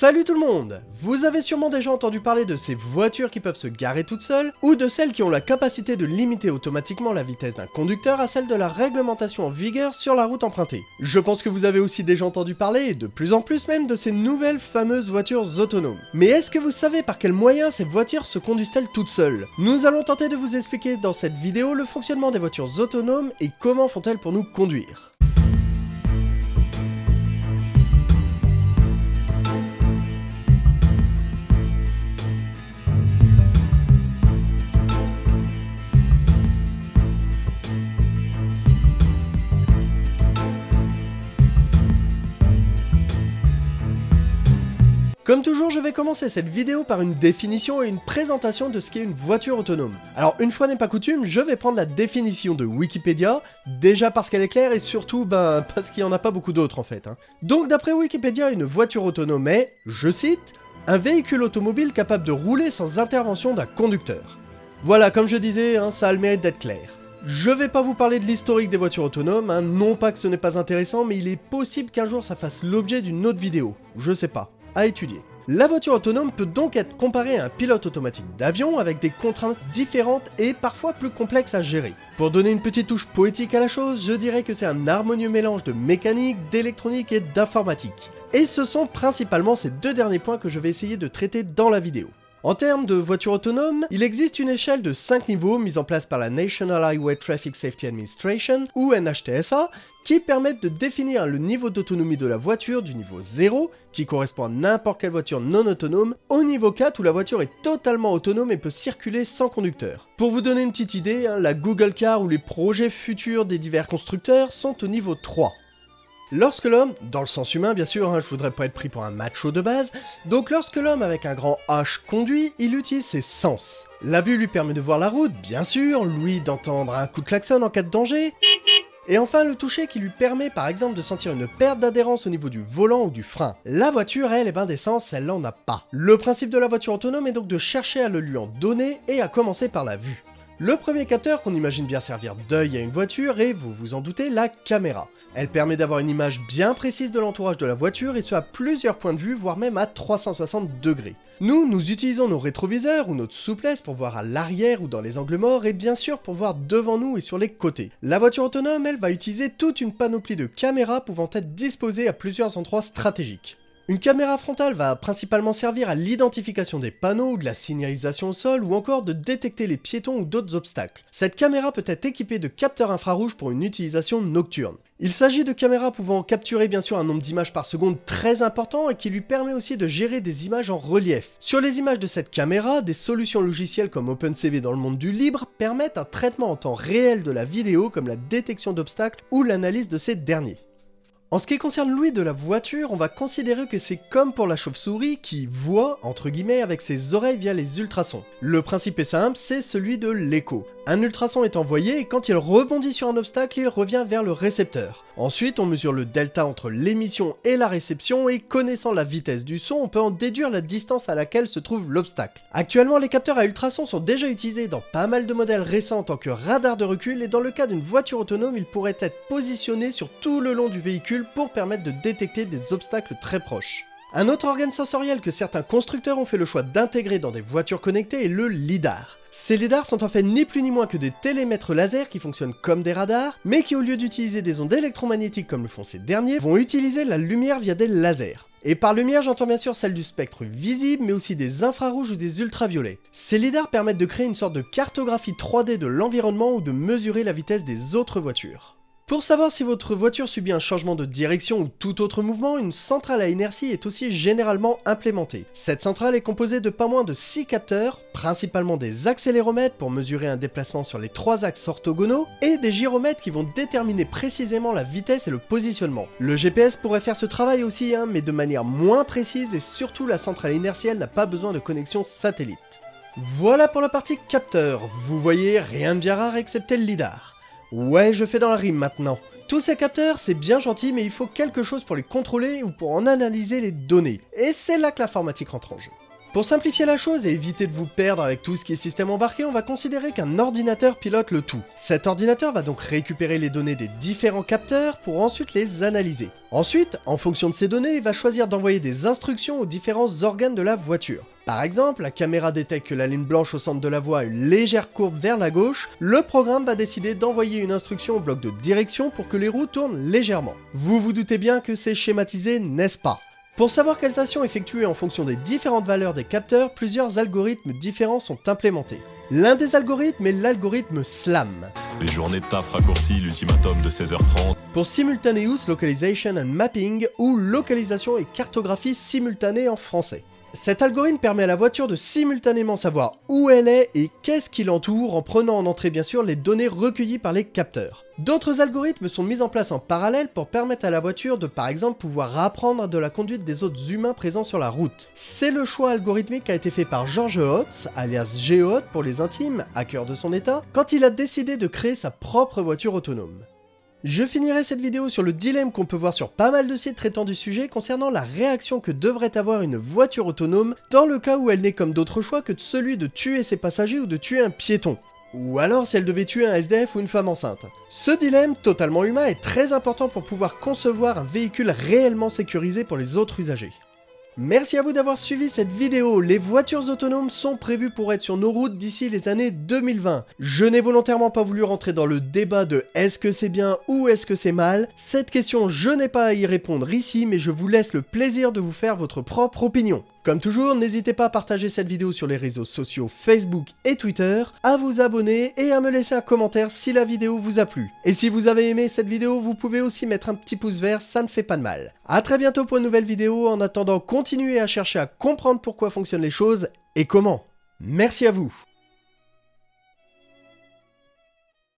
Salut tout le monde Vous avez sûrement déjà entendu parler de ces voitures qui peuvent se garer toutes seules, ou de celles qui ont la capacité de limiter automatiquement la vitesse d'un conducteur à celle de la réglementation en vigueur sur la route empruntée. Je pense que vous avez aussi déjà entendu parler, et de plus en plus même, de ces nouvelles fameuses voitures autonomes. Mais est-ce que vous savez par quels moyens ces voitures se conduisent-elles toutes seules? Nous allons tenter de vous expliquer dans cette vidéo le fonctionnement des voitures autonomes et comment font-elles pour nous conduire. Comme toujours, je vais commencer cette vidéo par une définition et une présentation de ce qu'est une voiture autonome. Alors une fois n'est pas coutume, je vais prendre la définition de Wikipédia, déjà parce qu'elle est claire et surtout ben, parce qu'il n'y en a pas beaucoup d'autres en fait. Hein. Donc d'après Wikipédia, une voiture autonome est, je cite, un véhicule automobile capable de rouler sans intervention d'un conducteur. Voilà, comme je disais, hein, ça a le mérite d'être clair. Je vais pas vous parler de l'historique des voitures autonomes, hein, non pas que ce n'est pas intéressant, mais il est possible qu'un jour ça fasse l'objet d'une autre vidéo, je sais pas à étudier. La voiture autonome peut donc être comparée à un pilote automatique d'avion avec des contraintes différentes et parfois plus complexes à gérer. Pour donner une petite touche poétique à la chose, je dirais que c'est un harmonieux mélange de mécanique, d'électronique et d'informatique. Et ce sont principalement ces deux derniers points que je vais essayer de traiter dans la vidéo. En termes de voitures autonomes, il existe une échelle de 5 niveaux mise en place par la National Highway Traffic Safety Administration, ou NHTSA, qui permettent de définir le niveau d'autonomie de la voiture du niveau 0, qui correspond à n'importe quelle voiture non autonome, au niveau 4 où la voiture est totalement autonome et peut circuler sans conducteur. Pour vous donner une petite idée, hein, la Google Car ou les projets futurs des divers constructeurs sont au niveau 3. Lorsque l'homme, dans le sens humain bien sûr, hein, je voudrais pas être pris pour un macho de base, donc lorsque l'homme avec un grand H conduit, il utilise ses sens. La vue lui permet de voir la route, bien sûr, lui d'entendre un coup de klaxon en cas de danger, et enfin le toucher qui lui permet par exemple de sentir une perte d'adhérence au niveau du volant ou du frein. La voiture, elle, est ben d'essence, elle n'en a pas. Le principe de la voiture autonome est donc de chercher à le lui en donner et à commencer par la vue. Le premier capteur qu'on imagine bien servir d'œil à une voiture est, vous vous en doutez, la caméra. Elle permet d'avoir une image bien précise de l'entourage de la voiture et ce à plusieurs points de vue, voire même à 360 degrés. Nous, nous utilisons nos rétroviseurs ou notre souplesse pour voir à l'arrière ou dans les angles morts et bien sûr pour voir devant nous et sur les côtés. La voiture autonome, elle, va utiliser toute une panoplie de caméras pouvant être disposées à plusieurs endroits stratégiques. Une caméra frontale va principalement servir à l'identification des panneaux de la signalisation au sol ou encore de détecter les piétons ou d'autres obstacles. Cette caméra peut être équipée de capteurs infrarouges pour une utilisation nocturne. Il s'agit de caméras pouvant capturer bien sûr un nombre d'images par seconde très important et qui lui permet aussi de gérer des images en relief. Sur les images de cette caméra, des solutions logicielles comme OpenCV dans le monde du libre permettent un traitement en temps réel de la vidéo comme la détection d'obstacles ou l'analyse de ces derniers. En ce qui concerne l'ouïe de la voiture, on va considérer que c'est comme pour la chauve-souris qui voit, entre guillemets, avec ses oreilles via les ultrasons. Le principe est simple, c'est celui de l'écho. Un ultrason est envoyé et quand il rebondit sur un obstacle, il revient vers le récepteur. Ensuite, on mesure le delta entre l'émission et la réception et connaissant la vitesse du son, on peut en déduire la distance à laquelle se trouve l'obstacle. Actuellement, les capteurs à ultrasons sont déjà utilisés dans pas mal de modèles récents en tant que radar de recul et dans le cas d'une voiture autonome, ils pourraient être positionnés sur tout le long du pour permettre de détecter des obstacles très proches. Un autre organe sensoriel que certains constructeurs ont fait le choix d'intégrer dans des voitures connectées est le LIDAR. Ces lidars sont en fait ni plus ni moins que des télémètres laser qui fonctionnent comme des radars, mais qui au lieu d'utiliser des ondes électromagnétiques comme le font ces derniers, vont utiliser la lumière via des lasers. Et par lumière, j'entends bien sûr celle du spectre visible, mais aussi des infrarouges ou des ultraviolets. Ces lidars permettent de créer une sorte de cartographie 3D de l'environnement ou de mesurer la vitesse des autres voitures. Pour savoir si votre voiture subit un changement de direction ou tout autre mouvement, une centrale à inertie est aussi généralement implémentée. Cette centrale est composée de pas moins de 6 capteurs, principalement des accéléromètres pour mesurer un déplacement sur les trois axes orthogonaux, et des gyromètres qui vont déterminer précisément la vitesse et le positionnement. Le GPS pourrait faire ce travail aussi, hein, mais de manière moins précise et surtout la centrale inertielle n'a pas besoin de connexion satellite. Voilà pour la partie capteur, vous voyez rien de bien rare excepté le lidar. Ouais, je fais dans la rime maintenant. Tous ces capteurs, c'est bien gentil, mais il faut quelque chose pour les contrôler ou pour en analyser les données. Et c'est là que l'informatique rentre en jeu. Pour simplifier la chose et éviter de vous perdre avec tout ce qui est système embarqué, on va considérer qu'un ordinateur pilote le tout. Cet ordinateur va donc récupérer les données des différents capteurs pour ensuite les analyser. Ensuite, en fonction de ces données, il va choisir d'envoyer des instructions aux différents organes de la voiture. Par exemple, la caméra détecte que la ligne blanche au centre de la voie a une légère courbe vers la gauche, le programme va décider d'envoyer une instruction au bloc de direction pour que les roues tournent légèrement. Vous vous doutez bien que c'est schématisé, n'est-ce pas? Pour savoir quelles actions effectuer en fonction des différentes valeurs des capteurs, plusieurs algorithmes différents sont implémentés. L'un des algorithmes est l'algorithme SLAM. Les journées de taf raccourcies, l'ultimatum de 16h30. Pour Simultaneous Localization and Mapping, ou localisation et cartographie simultanée en français. Cet algorithme permet à la voiture de simultanément savoir où elle est et qu'est-ce qui l'entoure en prenant en entrée bien sûr les données recueillies par les capteurs. D'autres algorithmes sont mis en place en parallèle pour permettre à la voiture de par exemple pouvoir apprendre de la conduite des autres humains présents sur la route. C'est le choix algorithmique qui a été fait par George Hotz, alias Geohot pour les intimes, hacker de son état, quand il a décidé de créer sa propre voiture autonome. Je finirai cette vidéo sur le dilemme qu'on peut voir sur pas mal de sites traitant du sujet concernant la réaction que devrait avoir une voiture autonome dans le cas où elle n'est comme d'autres choix que celui de tuer ses passagers ou de tuer un piéton. Ou alors si elle devait tuer un SDF ou une femme enceinte. Ce dilemme, totalement humain, est très important pour pouvoir concevoir un véhicule réellement sécurisé pour les autres usagers. Merci à vous d'avoir suivi cette vidéo. Les voitures autonomes sont prévues pour être sur nos routes d'ici les années 2020. Je n'ai volontairement pas voulu rentrer dans le débat de est-ce que c'est bien ou est-ce que c'est mal. Cette question, je n'ai pas à y répondre ici, mais je vous laisse le plaisir de vous faire votre propre opinion. Comme toujours, n'hésitez pas à partager cette vidéo sur les réseaux sociaux Facebook et Twitter, à vous abonner et à me laisser un commentaire si la vidéo vous a plu. Et si vous avez aimé cette vidéo, vous pouvez aussi mettre un petit pouce vert, ça ne fait pas de mal. A très bientôt pour une nouvelle vidéo, en attendant continuez à chercher à comprendre pourquoi fonctionnent les choses et comment. Merci à vous